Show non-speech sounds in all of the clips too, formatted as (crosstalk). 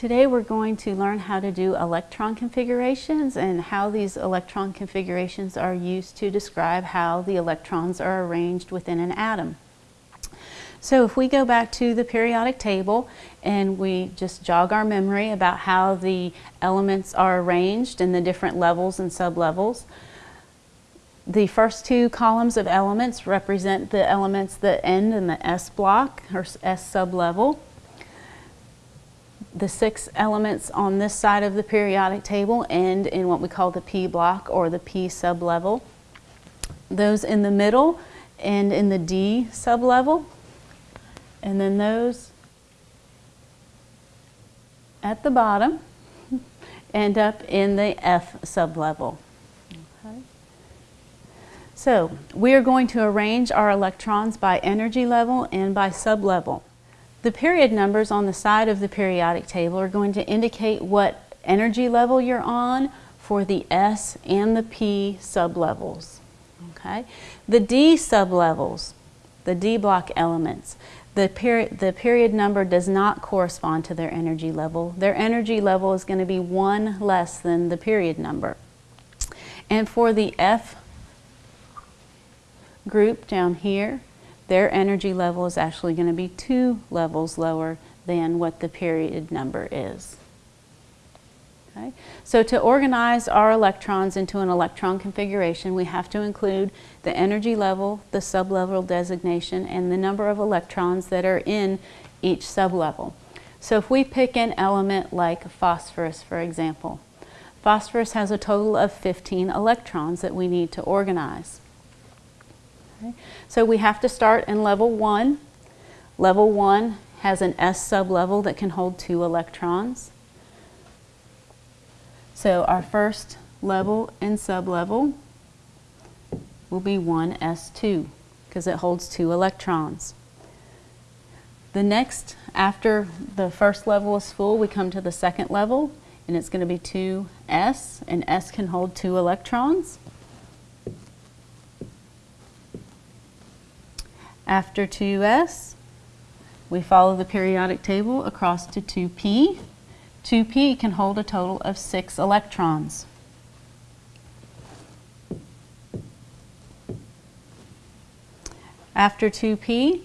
Today we're going to learn how to do electron configurations and how these electron configurations are used to describe how the electrons are arranged within an atom. So if we go back to the periodic table and we just jog our memory about how the elements are arranged in the different levels and sublevels, the first two columns of elements represent the elements that end in the S block or S sublevel the six elements on this side of the periodic table end in what we call the P block or the P sublevel. Those in the middle end in the D sublevel. And then those at the bottom (laughs) end up in the F sublevel. Okay. So we are going to arrange our electrons by energy level and by sublevel. The period numbers on the side of the periodic table are going to indicate what energy level you're on for the S and the P sublevels. Okay? The D sublevels, the D block elements, the, peri the period number does not correspond to their energy level. Their energy level is going to be one less than the period number. And for the F group down here, their energy level is actually going to be two levels lower than what the period number is. Okay? So to organize our electrons into an electron configuration, we have to include the energy level, the sublevel designation, and the number of electrons that are in each sublevel. So if we pick an element like phosphorus, for example, phosphorus has a total of 15 electrons that we need to organize. Okay. So we have to start in level one. Level one has an S sublevel that can hold two electrons. So our first level and sublevel will be 1s2 because it holds two electrons. The next, after the first level is full, we come to the second level and it's going to be 2s and s can hold two electrons. After 2s, we follow the periodic table across to 2p. 2p can hold a total of six electrons. After 2p,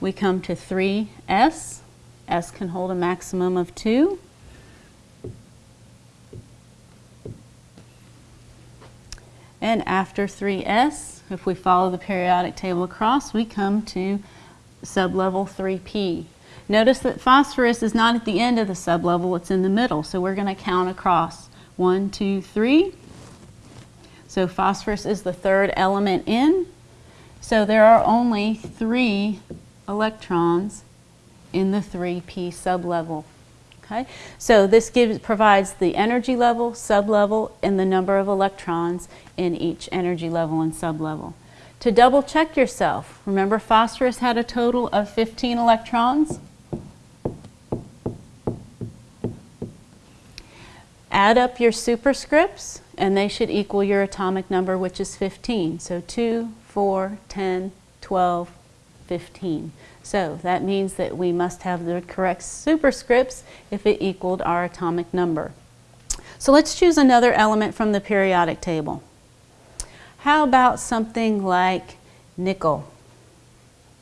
we come to 3s. S can hold a maximum of 2. And after 3s, if we follow the periodic table across, we come to sublevel 3p. Notice that phosphorus is not at the end of the sublevel, it's in the middle. So we're going to count across. One, two, three. So phosphorus is the third element in. So there are only three electrons in the 3p sublevel. Okay? So this gives, provides the energy level, sublevel, and the number of electrons in each energy level and sublevel. To double check yourself, remember phosphorus had a total of 15 electrons? Add up your superscripts and they should equal your atomic number which is 15. So 2, 4, 10, 12, 15. So that means that we must have the correct superscripts if it equaled our atomic number. So let's choose another element from the periodic table. How about something like nickel?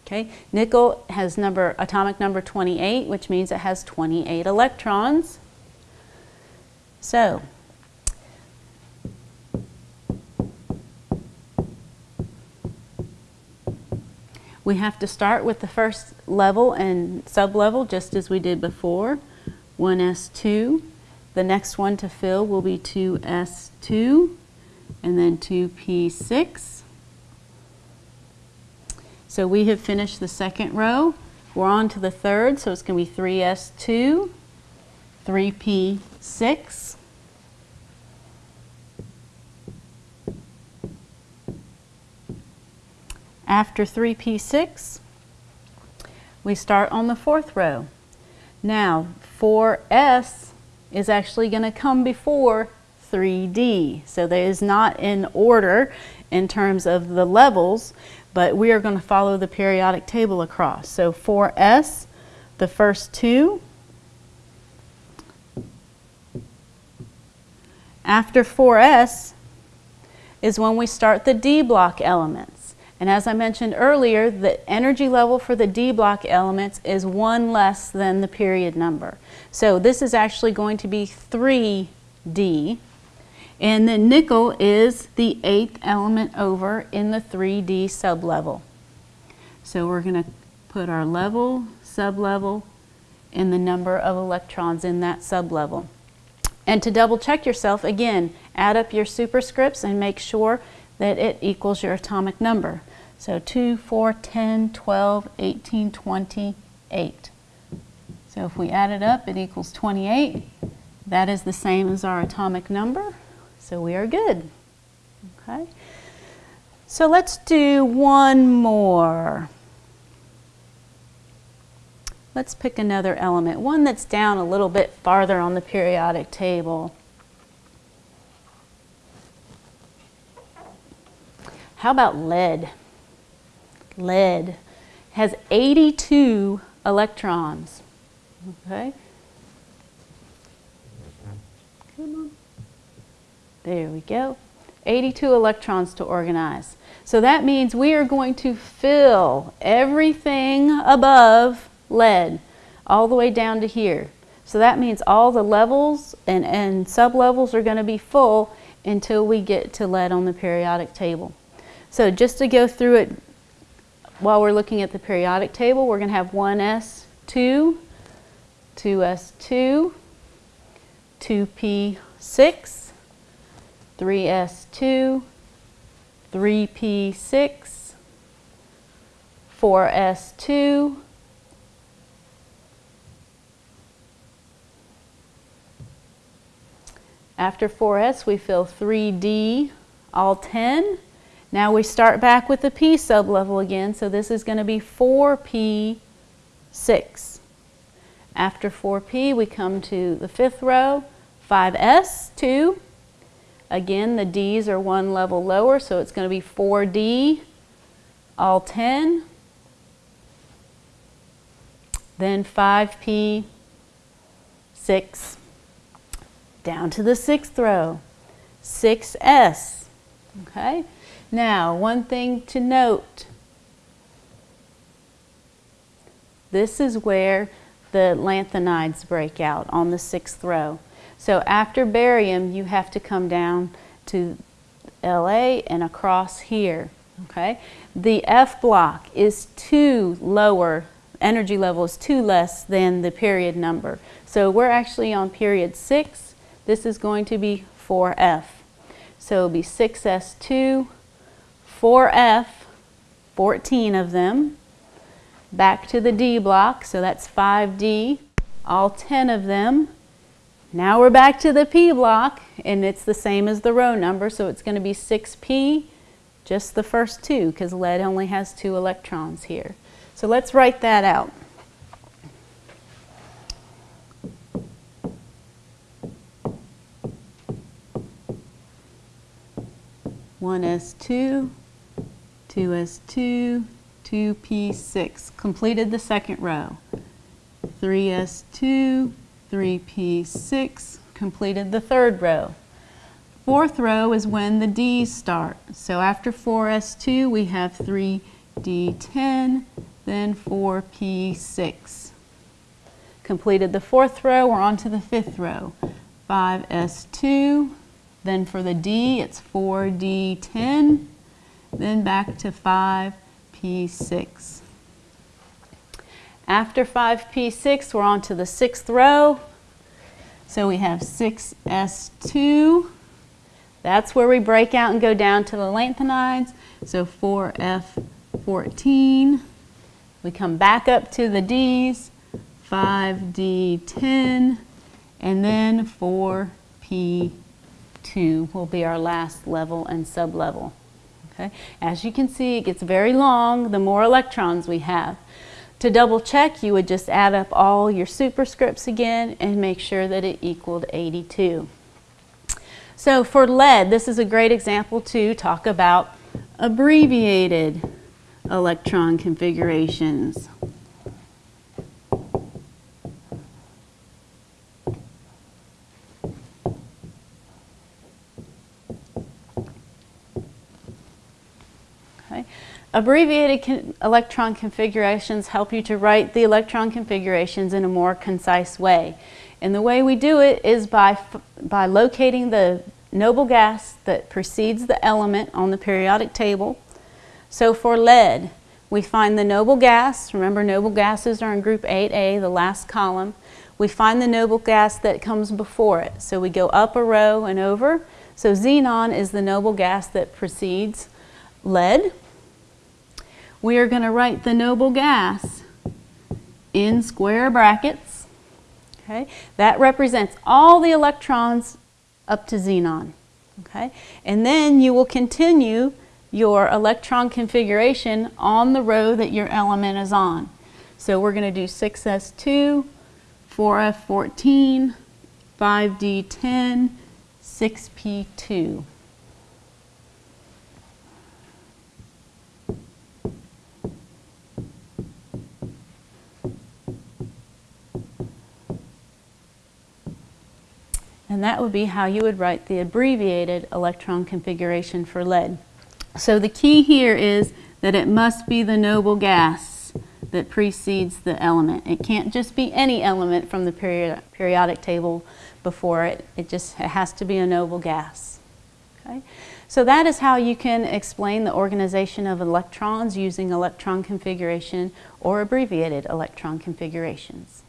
Okay, nickel has number atomic number 28, which means it has 28 electrons. So We have to start with the first level and sublevel just as we did before, 1S2. The next one to fill will be 2S2 and then 2P6. So we have finished the second row. We're on to the third, so it's going to be 3S2, 3P6, After 3p6, we start on the fourth row. Now, 4s is actually going to come before 3d. So that is not in order in terms of the levels, but we are going to follow the periodic table across. So 4s, the first two, After 4s is when we start the D block elements. And as I mentioned earlier, the energy level for the D block elements is one less than the period number. So this is actually going to be 3D. And then nickel is the eighth element over in the 3D sublevel. So we're going to put our level, sublevel, and the number of electrons in that sublevel. And to double check yourself, again, add up your superscripts and make sure that it equals your atomic number. So 2, 4, 10, 12, 18, 28. So if we add it up, it equals 28. That is the same as our atomic number. So we are good. Okay. So let's do one more. Let's pick another element, one that's down a little bit farther on the periodic table. How about lead? Lead has 82 electrons. Okay? Come on. There we go. 82 electrons to organize. So that means we are going to fill everything above lead all the way down to here. So that means all the levels and, and sublevels are going to be full until we get to lead on the periodic table. So just to go through it while we're looking at the periodic table, we're going to have 1s2, 2s2, 2p6, 3s2, 3p6, 4s2, After 4s, we fill 3d, all 10. Now we start back with the p sublevel again, so this is going to be 4p6. After 4p, we come to the fifth row, 5s, 2. Again, the d's are one level lower, so it's going to be 4d, all 10. Then 5p, 6 down to the sixth row, 6S. Okay? Now, one thing to note. This is where the lanthanides break out on the sixth row. So after barium, you have to come down to LA and across here. Okay? The F block is two lower, energy level is two less than the period number. So we're actually on period six this is going to be 4F. So it'll be 6S2, 4F, 14 of them. Back to the D block, so that's 5D, all 10 of them. Now we're back to the P block, and it's the same as the row number, so it's going to be 6P, just the first two, because lead only has two electrons here. So let's write that out. 1s2, 2s2, 2p6. Completed the second row. 3s2, 3p6. Completed the third row. Fourth row is when the D's start. So after 4s2, we have 3d10, then 4p6. Completed the fourth row, we're on to the fifth row. 5s2, then for the D, it's 4D10, then back to 5P6. After 5P6, we're on to the sixth row. So we have 6S2. That's where we break out and go down to the lanthanides. So 4F14. We come back up to the Ds, 5D10, and then 4P 2 will be our last level and sublevel. Okay? As you can see, it gets very long the more electrons we have. To double check, you would just add up all your superscripts again and make sure that it equaled 82. So for lead, this is a great example to talk about abbreviated electron configurations. Abbreviated electron configurations help you to write the electron configurations in a more concise way. And the way we do it is by, by locating the noble gas that precedes the element on the periodic table. So for lead, we find the noble gas. Remember, noble gases are in group 8A, the last column. We find the noble gas that comes before it. So we go up a row and over. So xenon is the noble gas that precedes lead. We are going to write the noble gas in square brackets. Okay? That represents all the electrons up to xenon. Okay? And then you will continue your electron configuration on the row that your element is on. So we're going to do 6s2, 4f14, 5d10, 6p2. And that would be how you would write the abbreviated electron configuration for lead. So the key here is that it must be the noble gas that precedes the element. It can't just be any element from the period, periodic table before it. It just it has to be a noble gas. Okay? So that is how you can explain the organization of electrons using electron configuration or abbreviated electron configurations.